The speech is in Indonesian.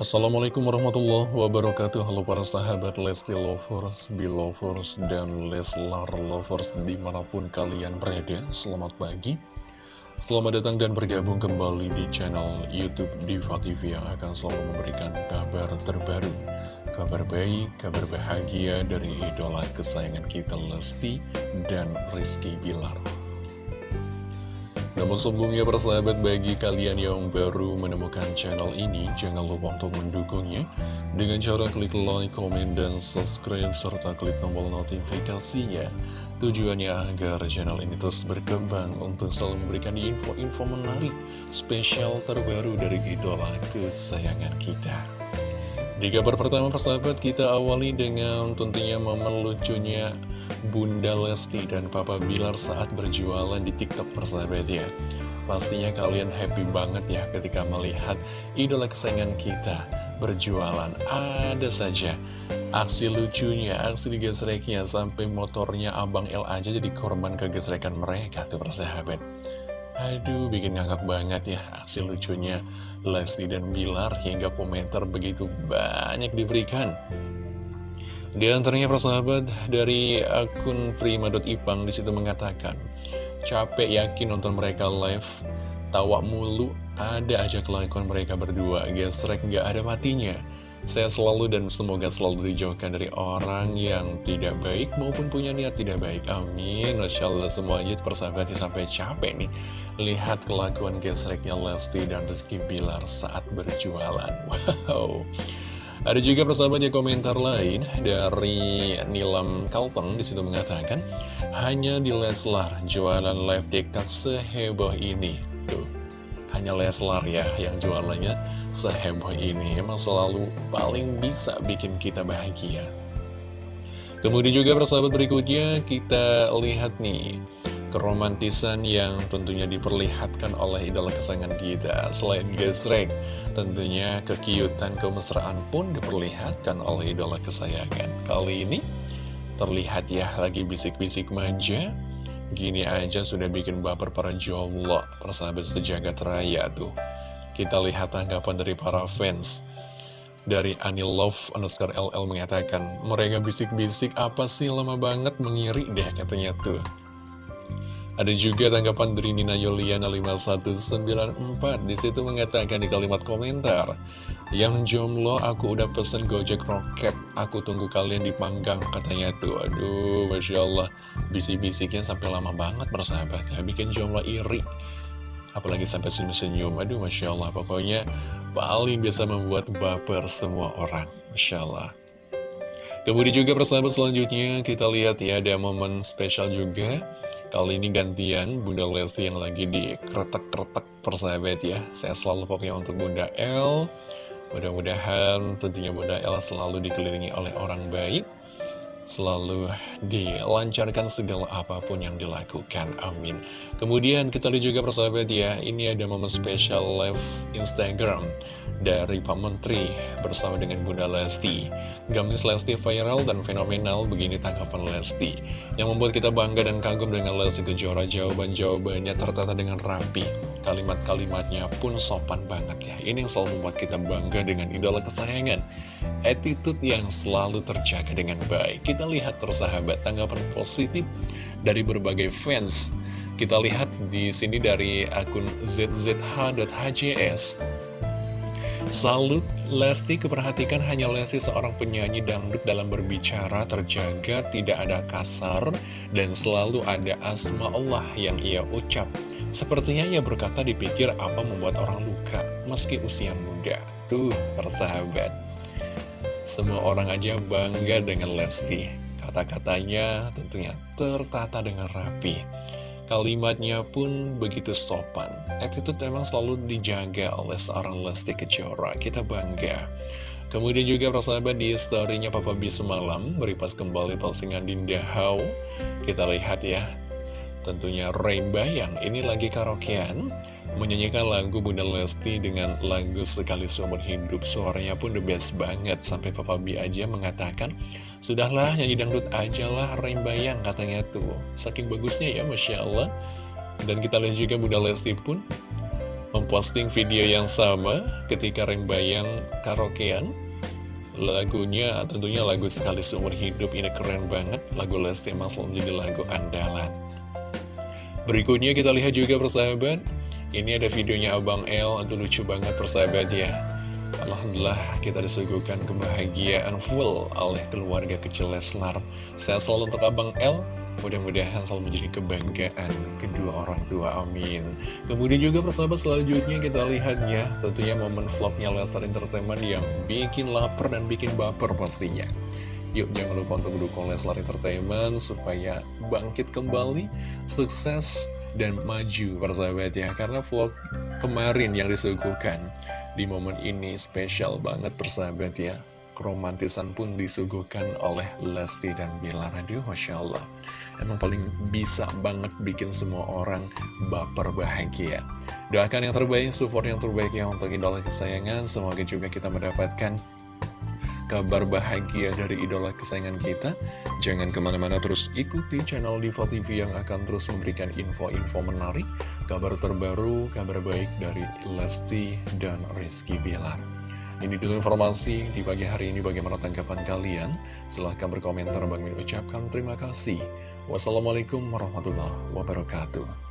Assalamualaikum warahmatullahi wabarakatuh. Halo para sahabat Lesti Lovers, Belovers, dan Leslar Lovers di mana pun kalian berada. Selamat pagi. Selamat datang dan bergabung kembali di channel Youtube Diva TV yang akan selalu memberikan kabar terbaru Kabar baik, kabar bahagia dari idola kesayangan kita Lesti dan Rizky Bilar namun sebelumnya persahabat bagi kalian yang baru menemukan channel ini Jangan lupa untuk mendukungnya. Dengan cara klik like, komen, dan subscribe Serta klik tombol notifikasinya. Tujuannya agar channel ini terus berkembang Untuk selalu memberikan info-info menarik Spesial terbaru dari idola kesayangan kita. Di kabar pertama persahabat kita awali dengan tentunya momen lucunya Bunda Lesti dan Papa Bilar saat berjualan di TikTok persahabat ya. Pastinya kalian happy banget ya ketika melihat idola kesayangan kita berjualan. Ada saja aksi lucunya, aksi digesreknya, sampai motornya Abang L aja jadi korban kegesrekan mereka tuh persahabat. Aduh, bikin ngakak banget ya aksi lucunya Lesti dan Bilar hingga komentar begitu banyak diberikan. Di antaranya persahabat dari akun prima.ipang di situ mengatakan Capek yakin nonton mereka live Tawa mulu ada aja kelakuan mereka berdua Gesrek gak ada matinya. Saya selalu dan semoga selalu dijauhkan dari orang yang tidak baik Maupun punya niat tidak baik. Amin. Masya Allah semuanya persahabatnya sampai capek nih. Lihat kelakuan gesreknya Lesti dan Rizky Bilar saat berjualan. Wow ada juga persahabat yang komentar lain dari Nilam Kalpeng di situ mengatakan hanya di Leslar jualan live TikTok seheboh ini. Tuh hanya Leslar ya yang jualannya seheboh ini. Emang selalu paling bisa bikin kita bahagia. Kemudian juga persahabat berikutnya kita lihat nih keromantisan yang tentunya diperlihatkan oleh idola kesayangan kita. Selain gesrek, tentunya kekiutan kemesraan pun diperlihatkan oleh idola kesayangan. Kali ini terlihat ya lagi bisik-bisik manja Gini aja sudah bikin baper para jomblo, persahabat sejagat raya tuh. Kita lihat tanggapan dari para fans. Dari Anil Love underscore LL mengatakan Mereka bisik-bisik apa sih? Lama banget mengiri deh katanya tuh ada juga tanggapan dari Nina Yoliana 5194 Di situ mengatakan di kalimat komentar Yang jomblo aku udah pesen Gojek Rocket. Aku tunggu kalian dipanggang katanya tuh. Aduh Masya Allah. Bisik-bisiknya sampai lama banget bersahabat ya. Bikin jomblo iri. Apalagi sampai senyum-senyum. Aduh Masya Allah. Pokoknya paling biasa membuat baper semua orang. Masya Allah Kemudian juga persahabat selanjutnya kita lihat ya ada momen spesial juga. Kali ini gantian Bunda Lesti yang lagi di kretek-kretek persahabat ya. Saya selalu pokoknya untuk Bunda L Mudah-mudahan tentunya Bunda L selalu dikelilingi oleh orang baik Selalu dilancarkan segala apa pun yang dilakukan, amin Kemudian kita lihat juga persahabat ya Ini ada momen spesial live Instagram dari Pak Menteri bersama dengan Bunda Lesti. Gamis Lesti viral dan fenomenal begini tanggapan Lesti. Yang membuat kita bangga dan kagum dengan Lesti Kejora jawaban-jawabannya tertata dengan rapi. Kalimat-kalimatnya pun sopan banget ya. Ini yang selalu membuat kita bangga dengan idola kesayangan. Attitude yang selalu terjaga dengan baik. Kita lihat tersahabat tanggapan positif dari berbagai fans. Kita lihat di sini dari akun zzh.hjs Salut, Lesti keperhatikan hanya Lesti seorang penyanyi dangdut dalam berbicara terjaga, tidak ada kasar, dan selalu ada asma Allah yang ia ucap. Sepertinya ia berkata dipikir apa membuat orang luka, meski usia muda. Tuh, persahabat. Semua orang aja bangga dengan Lesti. Kata-katanya tentunya tertata dengan rapi. Kalimatnya pun begitu sopan. Attitude memang selalu dijaga oleh seorang Lesti Kejora. Kita bangga. Kemudian juga persahabat di story-nya Papa B semalam Beripas kembali postingan Dinda How Kita lihat ya Tentunya Rainbow yang ini lagi karaokean Menyanyikan lagu Bunda Lesti dengan lagu Sekali Seumur Hidup Suaranya pun the best banget. Sampai Papa B aja mengatakan Sudahlah nyanyi dangdut aja lah Bayang katanya tuh. Saking bagusnya ya Masya Allah. Dan kita lihat juga Bunda Lesti pun memposting video yang sama ketika Rembayang karaokean. Lagunya tentunya lagu sekali seumur hidup ini keren banget. Lagu Lesti emang selalu menjadi lagu andalan. Berikutnya kita lihat juga persahabat Ini ada videonya Abang L Aduh lucu banget persahabat ya Alhamdulillah kita disuguhkan kebahagiaan full oleh keluarga kecil Leslar. Saya selalu untuk Abang L Mudah-mudahan selalu menjadi kebanggaan kedua orang tua, amin. Kemudian juga persahabat selanjutnya kita lihat ya Tentunya momen vlognya Lestar Entertainment yang bikin lapar dan bikin baper pastinya Yuk jangan lupa untuk dukung Leslar Entertainment supaya bangkit kembali, sukses, dan maju persahabat ya. Karena vlog kemarin yang disuguhkan di momen ini spesial banget persahabat ya. Romantisan pun disuguhkan oleh Lesti dan Bilar Aduh Masya Allah. Emang paling bisa banget bikin semua orang baper bahagia. Doakan yang terbaik, support yang terbaik ya untuk idola kesayangan. Semoga juga kita mendapatkan kabar bahagia dari idola kesayangan kita Jangan ke mana-mana terus ikuti channel Diva TV yang akan terus memberikan info-info menarik Kabar terbaru, kabar baik dari Lesti dan Rizky Bilar ini dulu informasi di pagi hari ini bagaimana tanggapan kalian. Silahkan berkomentar. Bang Min ucapkan terima kasih. Wassalamualaikum warahmatullahi wabarakatuh.